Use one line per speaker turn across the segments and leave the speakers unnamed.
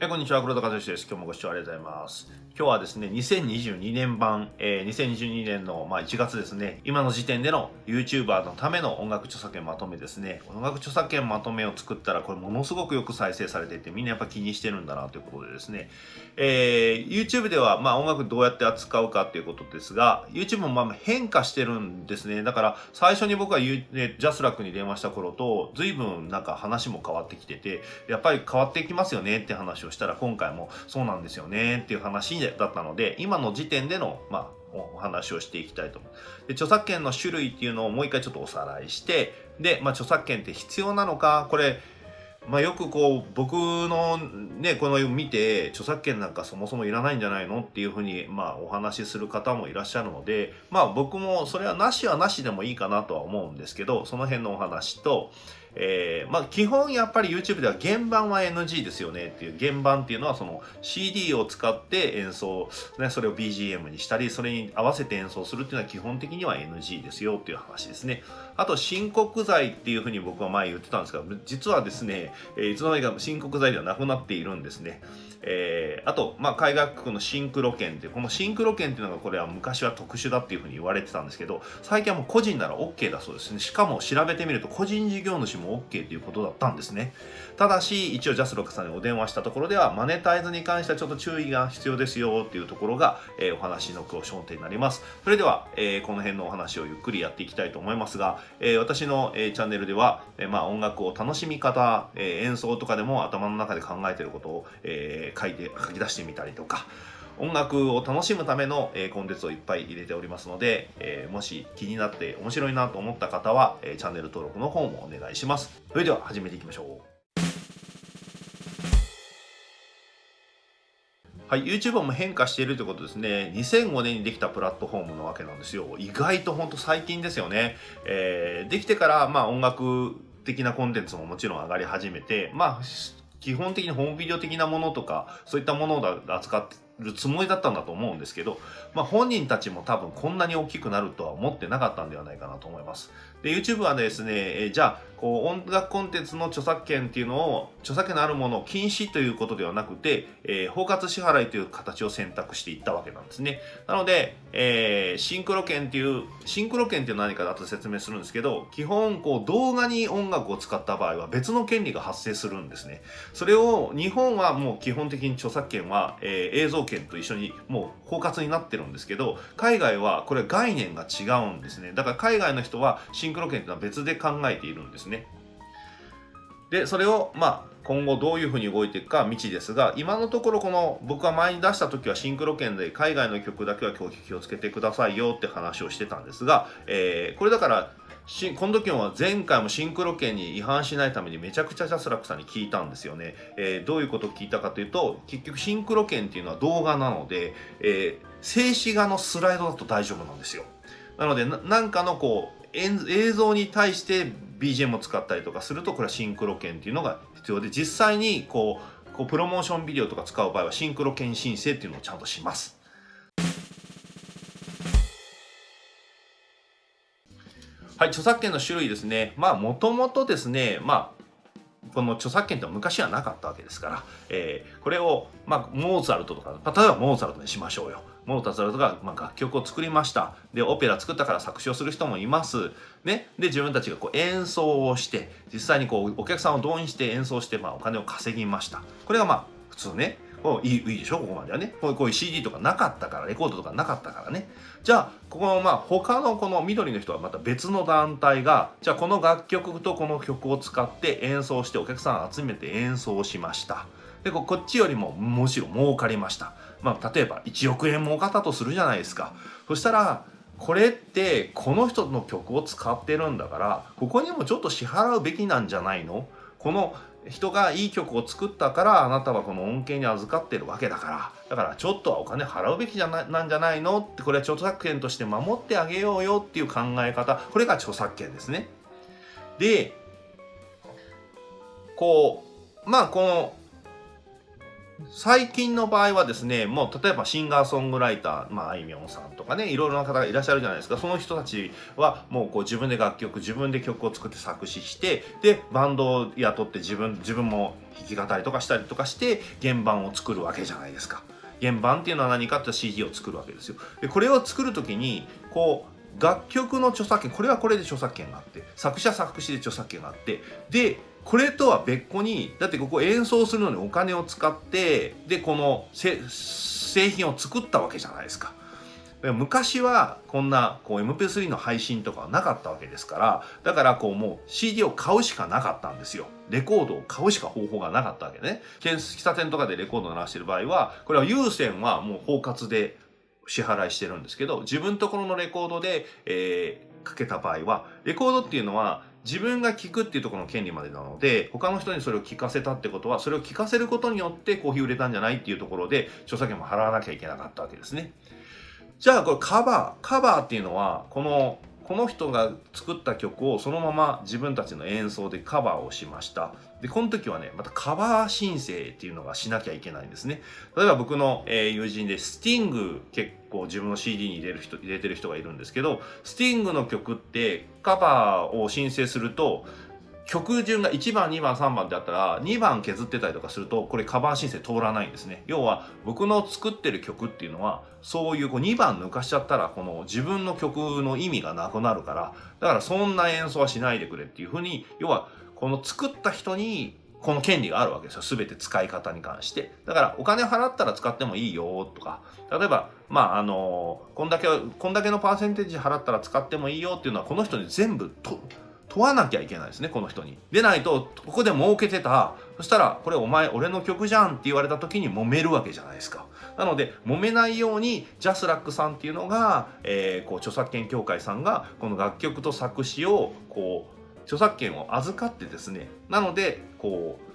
えこんにちは、黒田和義です。今日もご視聴ありがとうございます。今日はですね、2022年版、えー、2022年の、まあ、1月ですね、今の時点での YouTuber のための音楽著作権まとめですね。音楽著作権まとめを作ったら、これものすごくよく再生されていて、みんなやっぱ気にしてるんだなということでですね、えー、YouTube では、まあ、音楽どうやって扱うかっていうことですが、YouTube もまあ変化してるんですね。だから、最初に僕が、ね、ジャスラックに電話した頃と、随分なんか話も変わってきてて、やっぱり変わってきますよねって話ををしたら今回もそうなんですよねっていう話だったので今の時点でのまあお話をしていきたいと思う。で著作権の種類っていうのをもう一回ちょっとおさらいしてで、まあ、著作権って必要なのかこれまあ、よくこう僕のねこの絵を見て著作権なんかそもそもいらないんじゃないのっていうふうにまあお話しする方もいらっしゃるのでまあ僕もそれはなしはなしでもいいかなとは思うんですけどその辺のお話とえー、まあ基本やっぱり YouTube では原版は NG ですよねっていう原版っていうのはその CD を使って演奏、ね、それを BGM にしたりそれに合わせて演奏するっていうのは基本的には NG ですよっていう話ですね。あと申告罪っていうふうに僕は前言ってたんですが実はですね、えー、いつの間にか申告罪ではなくなっているんですね。えー、あと、まあ、海外区のシンクロ券っていうこのシンクロ券っていうのがこれは昔は特殊だっていうふうに言われてたんですけど最近はもう個人なら OK だそうですね。しかも調べてみると個人事業主も OK っていうことだったんですね。ただし一応ジャスロックさんにお電話したところではマネタイズに関してはちょっと注意が必要ですよっていうところが、えー、お話の焦点になります。それでは、えー、この辺のお話をゆっくりやっていきたいと思いますが、えー、私の、え、チャンネルでは、え、まあ音楽を楽しみ方、え、演奏とかでも頭の中で考えてることを、えー、書いて書き出してみたりとか音楽を楽しむための、え、コンテンツをいっぱい入れておりますので、え、もし気になって面白いなと思った方は、え、チャンネル登録の方もお願いします。それでは始めていきましょう。はい、YouTube も変化しているということですね。2005年にできたプラットフォームなわけなんですよ。意外と本当最近ですよね。えー、できてから、まあ音楽的なコンテンツももちろん上がり始めて、まあ基本的にホームビデオ的なものとかそういったものを扱ってるつもりだったんだと思うんですけど、まあ、本人たちも多分こんなに大きくなるとは思ってなかったんではないかなと思います。で YouTube はですね、えじゃあこう音楽コンテンツの著作権っていうのを著作権のあるものを禁止ということではなくて、えー、包括支払いという形を選択していったわけなんですね。なので、えー、シンクロ権っていうシンクロ権っていうのは何かだと説明するんですけど基本こう動画に音楽を使った場合は別の権利が発生するんですね。それを日本はもう基本的に著作権は、えー、映像権と一緒にもう包括になってるんですけど海外はこれ概念が違うんですね。だから海外の人はシンクロ権っていうのは別で考えているんですね。でそれをまあ今後どういうふうに動いていくか未知ですが今のところこの僕が前に出した時はシンクロ圏で海外の曲だけは今日気をつけてくださいよって話をしてたんですが、えー、これだからしこの時は前回もシンクロ圏に違反しないためにめちゃくちゃジャスラックさんに聞いたんですよね、えー、どういうことを聞いたかというと結局シンクロ圏っていうのは動画なので、えー、静止画のスライドだと大丈夫なんですよなので何かのこう映像に対して BGM を使ったりとかするとこれはシンクロ券っていうのが必要で実際にこうこうプロモーションビデオとか使う場合はシンクロ券申請っていうのをちゃんとします。はい、著作権の種類ですね。まあ、もともとですね、まあ、この著作権って昔はなかったわけですから、えー、これを、まあ、モーツァルトとか、例えばモーツァルトにしましょうよ。モーターザルトが、まあ、楽曲を作りました。でオペラ作ったから作詞をする人もいます。ね。で自分たちがこう演奏をして実際にこうお客さんを動員して演奏して、まあ、お金を稼ぎました。これがまあ普通ね。こういいいいでしょここまではね。こうこういう CD とかなかったからレコードとかなかったからね。じゃあここのまあ他のこの緑の人はまた別の団体がじゃあこの楽曲とこの曲を使って演奏してお客さん集めて演奏しました。でこっちよりもむしろ儲かりました。まあ、例えば1億円儲かったとするじゃないですか。そしたらこれってこの人の曲を使ってるんだからここにもちょっと支払うべきなんじゃないの？この人がいい曲を作ったからあなたはこの恩恵に預かってるわけだからだからちょっとはお金払うべきじゃななんじゃないのってこれは著作権として守ってあげようよっていう考え方これが著作権ですね。でこうまあこの最近の場合はですね、もう例えばシンガーソングライター、まあ、あいみょんさんとかね、いろいろな方がいらっしゃるじゃないですか。その人たちはもうこう自分で楽曲、自分で曲を作って作詞して、で、バンドを雇って自分、自分も弾き語りとかしたりとかして、原版を作るわけじゃないですか。原版っていうのは何かって CD を作るわけですよ。で、これを作るときに、こう、楽曲の著作権、これはこれで著作権があって、作者作詞で著作権があって、で、これとは別個にだってここ演奏するのにお金を使ってでこの製品を作ったわけじゃないですか。昔はこんなこう MP3 の配信とかはなかったわけですからだからこうもう CD を買うしかなかったんですよレコードを買うしか方法がなかったわけね喫茶店とかでレコードを鳴らしてる場合はこれは有線はもう包括で支払いしてるんですけど自分ところのレコードで、えー、かけた場合はレコードっていうのは自分が聞くっていうところの権利までなので他の人にそれを聞かせたってことはそれを聞かせることによってコーヒー売れたんじゃないっていうところで著作権も払わなきゃいけなかったわけですね。じゃあこれカバーカバーっていうのはこのこの人が作った曲をそのまま自分たちの演奏でカバーをしました。で、この時はね、またカバー申請っていうのがしなきゃいけないんですね。例えば僕の、え友人でスティング結構自分の CD に入れる人、入れてる人がいるんですけど、スティングの曲ってカバーを申請すると、曲順が1番2番3番であったら2番削ってたりとかするとこれカバー申請通らないんですね要は僕の作ってる曲っていうのはそういうこう2番抜かしちゃったらこの自分の曲の意味がなくなるからだからそんな演奏はしないでくれっていうふうに要はこの作った人にこの権利があるわけですよ。すべて使い方に関して。だから、お金払ったら使ってもいいよとか、例えば、まあ、あの、こんだけ、こんだけのパーセンテージ払ったら使ってもいいよっていうのは、この人に全部と問わなきゃいけないですねこの人に。でないとここで儲けてたそしたらこれお前俺の曲じゃんって言われた時に揉めるわけじゃないですか。なので揉めないようにジャスラックさんっていうのが、えー、こう著作権協会さんがこの楽曲と作詞をこう著作権を預かってですねなのでこう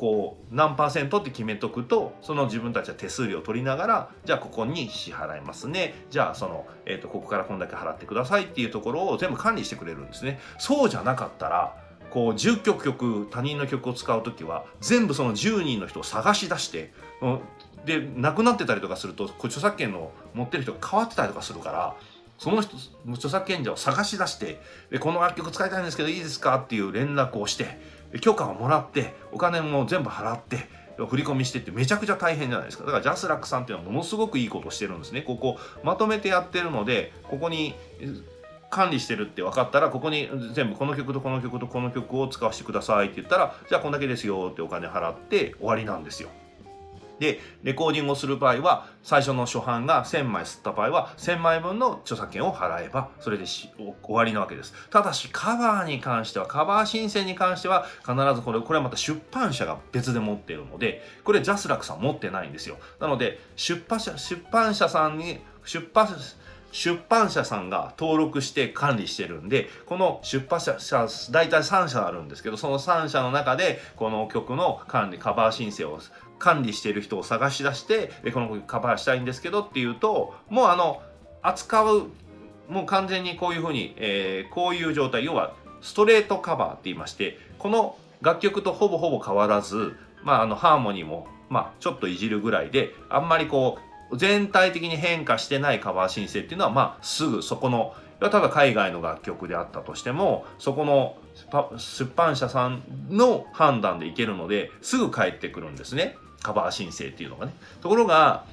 こう何パーセントって決めとくとその自分たちは手数料を取りながらじゃあここに支払いますね。じゃあその、えーと、ここからこんだけ払ってくださいっていうところを全部管理してくれるんですね。そうじゃなかったらこう10曲曲他人の曲を使う時は全部その10人の人を探し出してで亡くなってたりとかすると著作権の持ってる人が変わってたりとかするからその人著作権者を探し出してでこの楽曲使いたいんですけどいいですかっていう連絡をして許可をもらってお金も全部払って振り込みしてってめちゃくちゃ大変じゃないですか。だからジャスラックさんっていうのはものすごくいいことしてるんですね。ここまとめてやってるのでここに管理してるって分かったらここに全部この曲とこの曲とこの曲を使わせてくださいって言ったらじゃあこんだけですよってお金払って終わりなんですよ。で、レコーディングをする場合は、最初の初版が1000枚吸った場合は、1000枚分の著作権を払えば、それで終わりなわけです。ただし、カバーに関しては、カバー申請に関しては、必ずこれ、これはまた出版社が別で持っているので、これジャスラックさん持ってないんですよ。なので、出版社、出版社さんに、出版社、出版社さんが登録して管理してるんでこの出版社大体3社あるんですけどその3社の中でこの曲の管理カバー申請を管理している人を探し出してでこの子カバーしたいんですけどっていうともうあの扱うもう完全にこういうふうに、えー、こういう状態要はストレートカバーって言いましてこの楽曲とほぼほぼ変わらず、まあ、あのハーモニーも、まあ、ちょっといじるぐらいであんまりこう全体的に変化してないカバー申請っていうのは、まあ、すぐそこのただ海外の楽曲であったとしてもそこの出版社さんの判断でいけるのですぐ返ってくるんですね。カバー申請っていうのがね。ところが、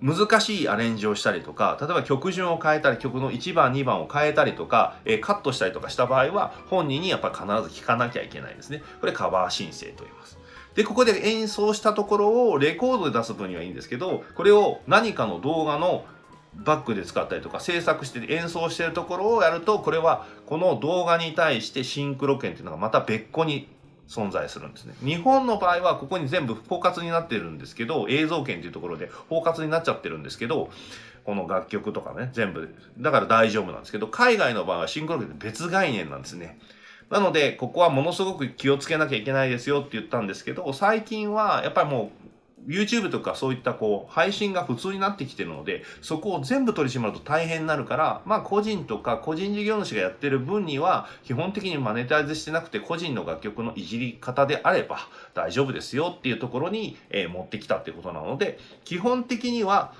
難しいアレンジをしたりとか、例えば曲順を変えたり、曲の1番、2番を変えたりとか、えー、カットしたりとかした場合は、本人にやっぱ必ず聞かなきゃいけないですね。これカバー申請と言います。で、ここで演奏したところをレコードで出す分にはいいんですけど、これを何かの動画のバックで使ったりとか制作して演奏してるところをやるとこれはこの動画に対してシンクロ権っていうのがまた別個に存在するんですね。日本の場合はここに全部包括になってるんですけど、映像権というところで包括になっちゃってるんですけど、この楽曲とかね、全部、だから大丈夫なんですけど、海外の場合はシンクロ権って別概念なんですね。なので、ここはものすごく気をつけなきゃいけないですよって言ったんですけど、最近はやっぱりもう YouTube とかそういったこう配信が普通になってきてるので、そこを全部取り締まると大変になるから、まあ個人とか個人事業主がやってる分には、基本的にマネタイズしてなくて個人の楽曲のいじり方であれば大丈夫ですよっていうところに、えー、持ってきたっていうことなので、基本的には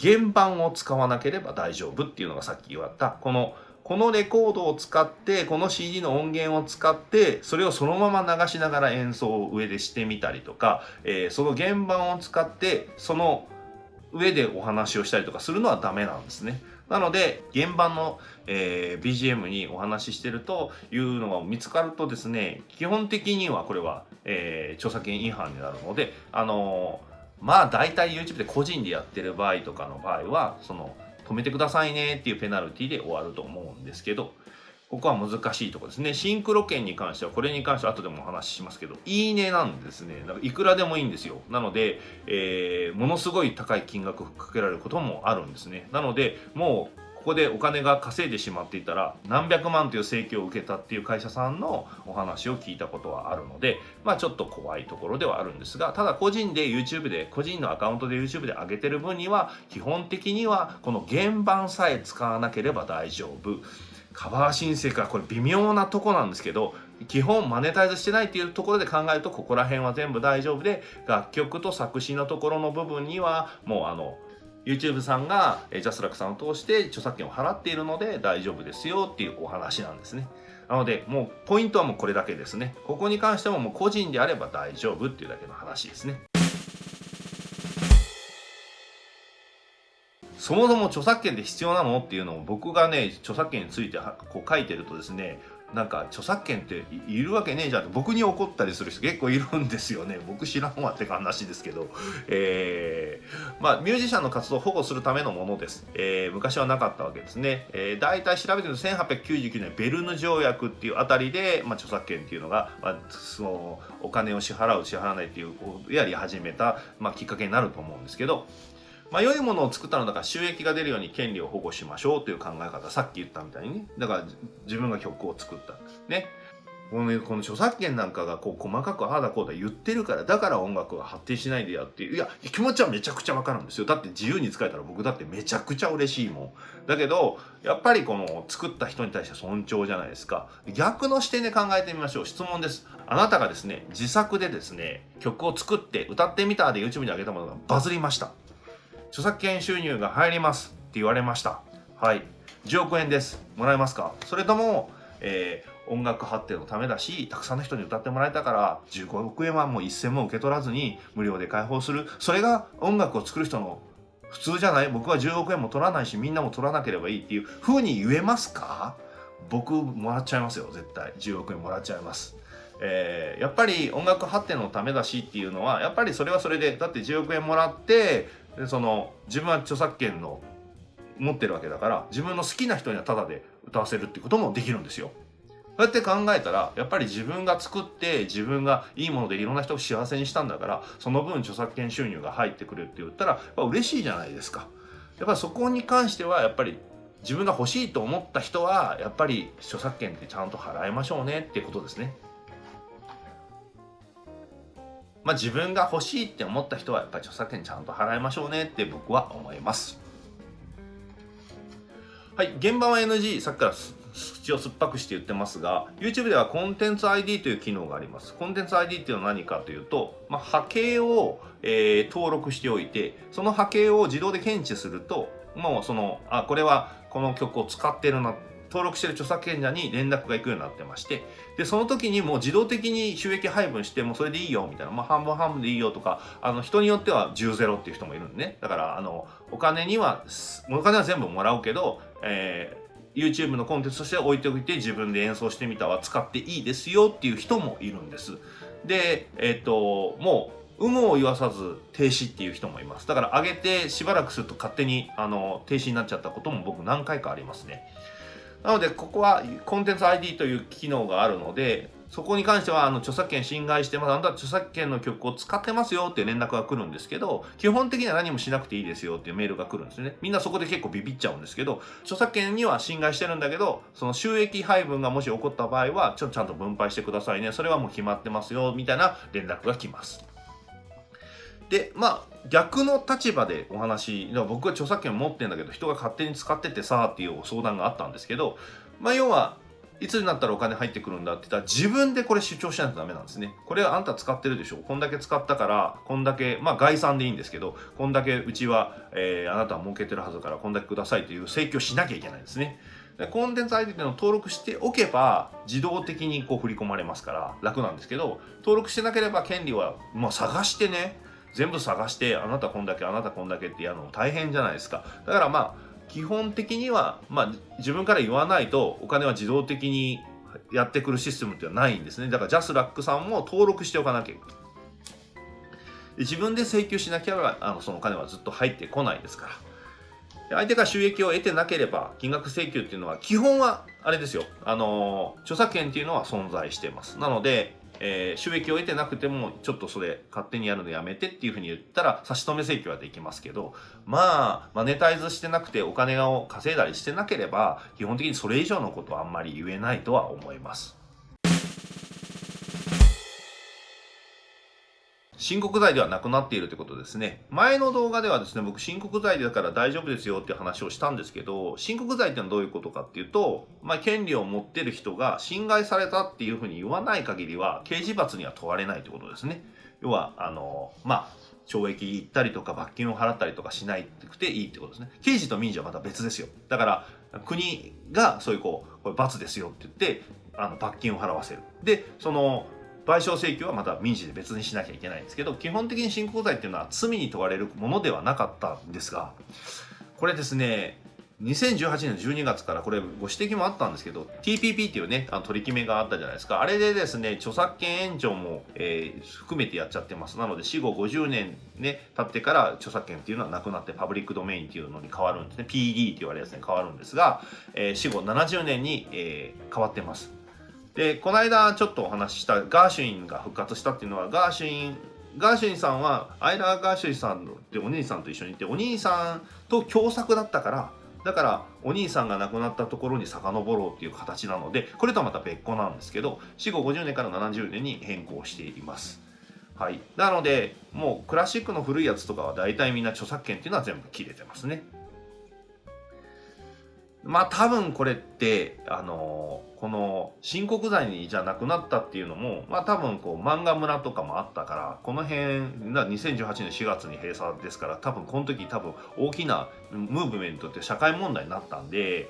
原版を使わなければ大丈夫っていうのがさっき言われた、このこのレコードを使って、この CD の音源を使って、それをそのまま流しながら演奏を上でしてみたりとか、えー、その原版を使って、その上でお話をしたりとかするのはダメなんですね。なので、原版の、えー、BGM にお話ししてるというのが見つかるとですね、基本的にはこれは、えー、著作権違反になるので、あのー、まあ大体 YouTube で個人でやってる場合とかの場合は、その止めてくださいねっていうペナルティで終わると思うんですけど、ここは難しいところですね。シンクロ券に関しては、これに関しては後でもお話ししますけど、いいねなんですね。だからいくらでもいいんですよ。なので、えー、ものすごい高い金額かけられることもあるんですね。なので、もうここでお金が稼いでしまっていたら何百万という請求を受けたっていう会社さんのお話を聞いたことはあるのでまあちょっと怖いところではあるんですがただ個人で YouTube で個人のアカウントで YouTube で上げてる分には基本的にはこの原版さえ使わなければ大丈夫。カバー申請かこれ微妙なとこなんですけど基本マネタイズしてないっていうところで考えるとここら辺は全部大丈夫で楽曲と作詞のところの部分にはもうあの YouTube さんがジャスラックさんを通して著作権を払っているので大丈夫ですよっていうお話なんですね。なので、もうポイントはもうこれだけですね。ここに関してももう個人であれば大丈夫っていうだけの話ですね。そもそも著作権って必要なのっていうのを僕がね、著作権についてこう書いてるとですね、なんか著作権っているわけねえじゃんって僕に怒ったりする人結構いるんですよね。僕知らんわって話ですけど、えー、まあミュージシャンの活動を保護するためのものです、えー、昔はなかったわけですね、えー、大体調べてると1899年ベルヌ条約っていうあたりで、まあ、著作権っていうのが、まあ、そのお金を支払う支払わないっていうやり始めた、まあ、きっかけになると思うんですけど。まあ、良いものを作ったのだから収益が出るように権利を保護しましょうという考え方、さっき言ったみたいにね。だから自分が曲を作った。ね。この,、ね、この著作権なんかがこう細かくああだこうだ言ってるから、だから音楽が発展しないでやっていう。いや、気持ちはめちゃくちゃわかるんですよ。だって自由に使えたら僕だってめちゃくちゃ嬉しいもん。だけど、やっぱりこの作った人に対して尊重じゃないですか。逆の視点で考えてみましょう。質問です。あなたがですね、自作でですね、曲を作って歌ってみたで YouTube に上げたものがバズりました。著作権収入が入りますって言われました。はい。10億円です。もらえますか？それとも、えー、音楽発展のためだし、たくさんの人に歌ってもらえたから、15億円はもう一銭も受け取らずに無料で開放する。それが音楽を作る人の普通じゃない？僕は10億円も取らないし、みんなも取らなければいいっていう風に言えますか？僕もらっちゃいますよ、絶対。10億円もらっちゃいます。えー、やっぱり音楽発展のためだしっていうのは、やっぱりそれはそれで、だって10億円もらって、その自分は著作権の持ってるわけだから自分の好きな人にはタダで歌わせるってこともできるんですよ。そうやって考えたらやっぱり自分が作って自分がいいものでいろんな人を幸せにしたんだからその分著作権収入が入ってくるって言ったらやっぱ嬉しいじゃないですか。やっぱそこに関してはやっぱり自分が欲しいと思った人はやっぱり著作権ってちゃんと払いましょうねってことですね。まあ、自分が欲しいって思った人はやっぱり著作権ちゃんと払いましょうねって僕は思います。はい、現場は NG、さっきから口を酸っぱくして言ってますが、YouTube ではコンテンツ ID という機能があります。コンテンツ ID っていうのは何かというと、まあ、波形を、えー、登録しておいて、その波形を自動で検知すると、もうその、あ、これはこの曲を使ってるな登録してる著作権者に連絡が行くようになってまして、で、その時にもう自動的に収益配分して、もうそれでいいよ、みたいな、まあ半分半分でいいよとか、あの、人によっては10ゼロっていう人もいるんでね。だから、あの、お金には、お金は全部もらうけど、えー、YouTube のコンテンツとして置いておいて自分で演奏してみたは使っていいですよっていう人もいるんです。で、えっ、ー、と、もう、有無を言わさず停止っていう人もいます。だから上げてしばらくすると勝手にあの停止になっちゃったことも僕何回かありますね。なので、ここはコンテンツ ID という機能があるので、そこに関しては、あの、著作権侵害してます。あなた著作権の曲を使ってますよっていう連絡が来るんですけど、基本的には何もしなくていいですよっていうメールが来るんですね。みんなそこで結構ビビっちゃうんですけど、著作権には侵害してるんだけど、その収益配分がもし起こった場合は、ちょちゃんと分配してくださいね。それはもう決まってますよ、みたいな連絡が来ます。でまあ逆の立場でお話僕は著作権持ってんだけど人が勝手に使っててさっていう相談があったんですけどまあ要はいつになったらお金入ってくるんだって言ったら自分でこれ主張しないとダメなんですね。これはあんた使ってるでしょこんだけ使ったからこんだけまあ概算でいいんですけどこんだけうちは、えー、あなたは儲けてるはずからこんだけくださいという請求しなきゃいけないんですね。コンテンツ ID っていうのを登録しておけば自動的にこう振り込まれますから楽なんですけど登録してなければ権利は、まあ、探してね全部探してあなたこんだけあなたこんだけってやるの大変じゃないですか。だからまあ基本的には、まあ、自分から言わないとお金は自動的にやってくるシステムってはないんですね。だからジャスラックさんも登録しておかなきゃいけない。自分で請求しなきゃあのそのお金はずっと入ってこないですから。相手が収益を得てなければ金額請求っていうのは基本はあれですよ。あの著作権っていうのは存在してます。なのでえー、収益を得てなくてもちょっとそれ勝手にやるのやめてっていうふうに言ったら差し止め請求はできますけどまあマネタイズしてなくてお金を稼いだりしてなければ基本的にそれ以上のことはあんまり言えないとは思います。申告罪ではなくなっているということですね。前の動画ではですね、僕申告罪だから大丈夫ですよっていう話をしたんですけど、申告罪ってのはどういうことかっていうと、まあ、権利を持ってる人が侵害されたっていうふうに言わない限りは、刑事罰には問われないということですね。要は、あの、まあ、懲役行ったりとか罰金を払ったりとかしないくていいってことですね。刑事と民事はまた別ですよ。だから、国がそういうこう、これ罰ですよって言って、あの罰金を払わせる。で、その、賠償請求はまた民事で別にしなきゃいけないんですけど基本的に信仰罪っていうのは罪に問われるものではなかったんですがこれですね2018年12月からこれご指摘もあったんですけど TPP っていうねあの取り決めがあったじゃないですか。あれでですね著作権延長も、えー、含めてやっちゃってます。なので死後50年ね経ってから著作権っていうのはなくなってパブリックドメインっていうのに変わるんですね。PD って言われるやつに変わるんですが、えー、死後70年に、えー、変わってます。でこの間ちょっとお話ししたガーシュインが復活したっていうのはガーシュインガーシュインさんはアイラー・ガーシュインさんってお兄さんと一緒にいてお兄さんと共作だったからだからお兄さんが亡くなったところに遡ろうっていう形なのでこれとはまた別個なんですけど死後50年から70年に変更しています。はい、なのでもうクラシックの古いやつとかは大体みんな著作権っていうのは全部切れてますね。まあ多分これってあのこの申告罪にじゃなくなったっていうのもまあ多分こう漫画村とかもあったからこの辺2018年4月に閉鎖ですから多分この時多分大きなムーブメントって社会問題になったんで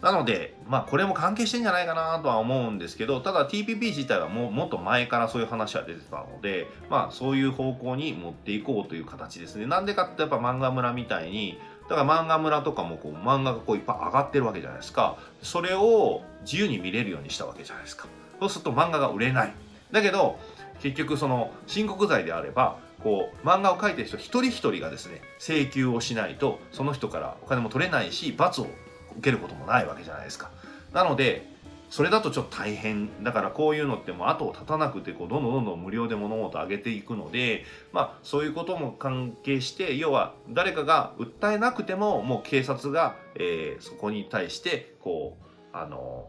なのでまあこれも関係してんじゃないかなとは思うんですけどただ TPP 自体はももっと前からそういう話は出てたのでまあそういう方向に持っていこうという形ですね。なんでかってやっぱ漫画村みたいにだから漫画村とかもこう漫画がこういっぱい上がってるわけじゃないですか。それを自由に見れるようにしたわけじゃないですか。そうすると漫画が売れない。だけど、結局その申告罪であれば、こう漫画を描いてる人一人一人がですね、請求をしないと、その人からお金も取れないし、罰を受けることもないわけじゃないですか。なので、それだとちょっと大変だからこういうのってもう後を絶たなくてこうどんどんどんどん無料で物事を上げていくのでまあそういうことも関係して要は誰かが訴えなくてももう警察が、えー、そこに対してこうあの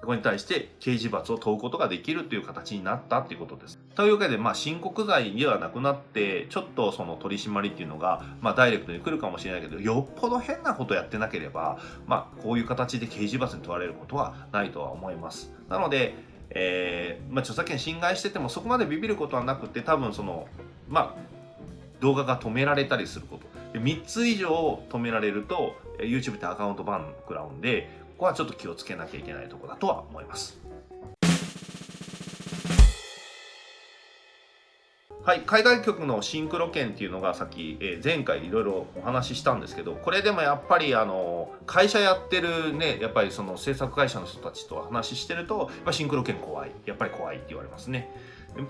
そこに対して刑事罰を問うことができるという形になったっていうことです。というわけで、まあ、申告罪ではなくなって、ちょっとその取り締まりっていうのが、まあ、ダイレクトに来るかもしれないけど、よっぽど変なことやってなければ、まあ、こういう形で刑事罰に問われることはないとは思います。なので、えー、まあ、著作権侵害しててもそこまでビビることはなくて、多分その、まあ、動画が止められたりすること。3つ以上止められると、YouTube ってアカウントバン食らうんで、ここはちょっと気をつけなきゃいけないとこだとは思います。はい、海外局のシンクロ券っていうのがさっき、えー、前回いろいろお話ししたんですけどこれでもやっぱりあの会社やってるねやっぱりその制作会社の人たちと話してるとやっぱシンクロ券怖いやっぱり怖いって言われますね。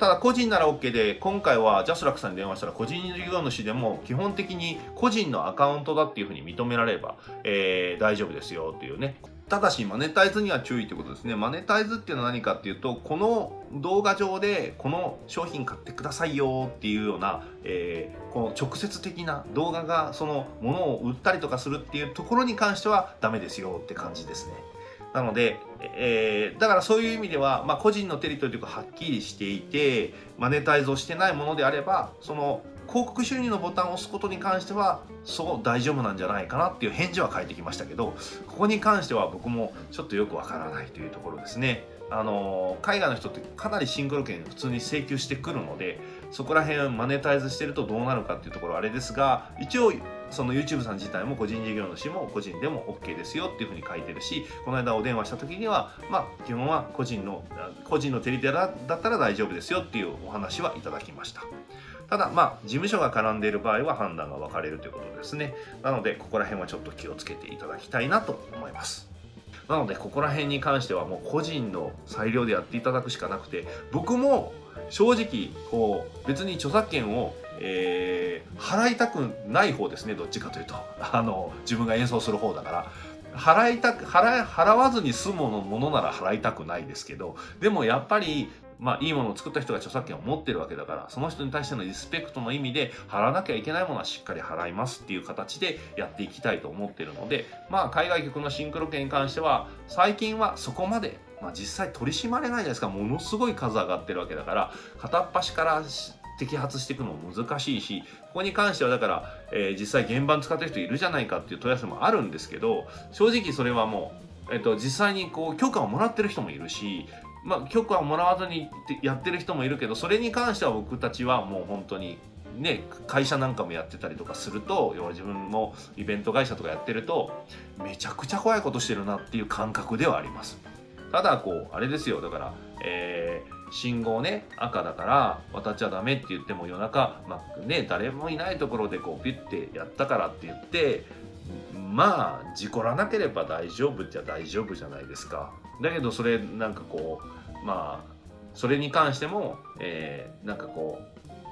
ただ個人なら OK で今回はジャスラックさんに電話したら個人事業主でも基本的に個人のアカウントだっていうふうに認められれば、えー、大丈夫ですよっていうねただしマネタイズには注意ってことですね。マネタイズっていうのは何かっていうとこの動画上でこの商品買ってくださいよっていうような、えー、この直接的な動画がそのものを売ったりとかするっていうところに関してはダメですよって感じですね。なので、えー、だからそういう意味では、まあ、個人のテリトリーというかはっきりしていてマネタイズをしてないものであればその広告収入のボタンを押すことに関してはそう大丈夫なんじゃないかなっていう返事は返ってきましたけどここに関しては僕もちょっとよくわからないというところですね。あの海外の人ってかなりシンクロ券普通に請求してくるのでそこら辺マネタイズしてるとどうなるかっていうところはあれですが一応その YouTube さん自体も個人事業主も個人でも OK ですよっていうふうに書いてるしこの間お電話した時にはまあ基本は個人の個人のテリテラだったら大丈夫ですよっていうお話はいただきました。ただまあ事務所が絡んでいる場合は判断が分かれるということですね。なのでここら辺はちょっと気をつけていただきたいなと思います。なのでここら辺に関してはもう個人の裁量でやっていただくしかなくて僕も正直こう別に著作権をえー、払いたくない方ですね。どっちかというと。あの自分が演奏する方だから。払いたく払払わずに済むものなら払いたくないですけどでもやっぱりまあいいものを作った人が著作権を持ってるわけだからその人に対してのリスペクトの意味で払わなきゃいけないものはしっかり払いますっていう形でやっていきたいと思ってるのでまあ海外局のシンクロ権に関しては最近はそこまでまあ、実際取り締まれないじゃないですか。ものすごい数上がってるわけだから片っ端から摘発していくのも難しいしここに関してはだから、えー、実際現場使ってる人いるじゃないかっていう問い合わせもあるんですけど正直それはもう、えーと、実際にこう許可をもらってる人もいるしまあ、許可をもらわずにやってる人もいるけどそれに関しては僕たちはもう本当にね会社なんかもやってたりとかすると要は自分もイベント会社とかやってるとめちゃくちゃ怖いことしてるなっていう感覚ではあります。ただこうあれですよ。だから、えー信号ね赤だから渡っちゃダメって言っても夜中、まあ、ね誰もいないところでこうピュッてやったからって言ってまあ事故らなければ大丈夫っちゃ大丈夫じゃないですかだけどそれなんかこうまあそれに関しても、えー、なんかこ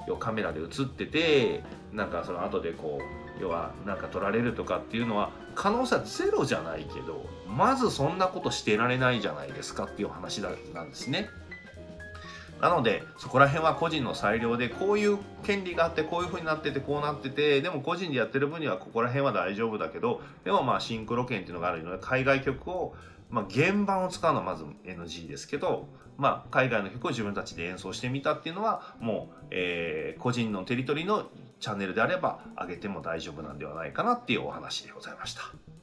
うカメラで映っててなんかその後でこう要はなんか撮られるとかっていうのは可能性はゼロじゃないけどまずそんなことしてられないじゃないですかっていう話なんですね。なのでそこら辺は個人の裁量でこういう権利があってこういう風になっててこうなっててでも個人でやってる分にはここら辺は大丈夫だけどでもまあシンクロ権っていうのがあるので海外曲をまあ、原版を使うのはまず NG ですけど、まあ、海外の曲を自分たちで演奏してみたっていうのはもう、えー、個人のテリトリーのチャンネルであれば上げても大丈夫なんではないかなっていうお話でございました。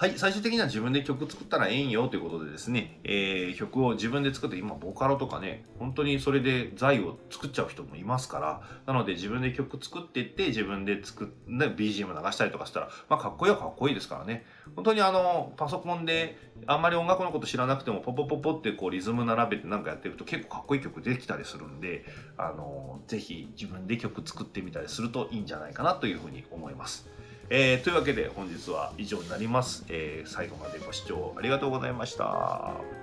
はい、最終的には自分で曲作ったらええんよということでですね、えー、曲を自分で作って、今、ボカロとかね、本当にそれで財を作っちゃう人もいますから、なので自分で曲作っていって、自分で作って、BGM 流したりとかしたら、まあ、かっこいいはかっこいいですからね。本当にあの、パソコンで、あんまり音楽のこと知らなくても、ポポポポってこうリズム並べてなんかやってると結構かっこいい曲できたりするんで、あの、ぜひ自分で曲作ってみたりするといいんじゃないかなというふうに思います。えー、というわけで本日は以上になります、えー、最後までご視聴ありがとうございました。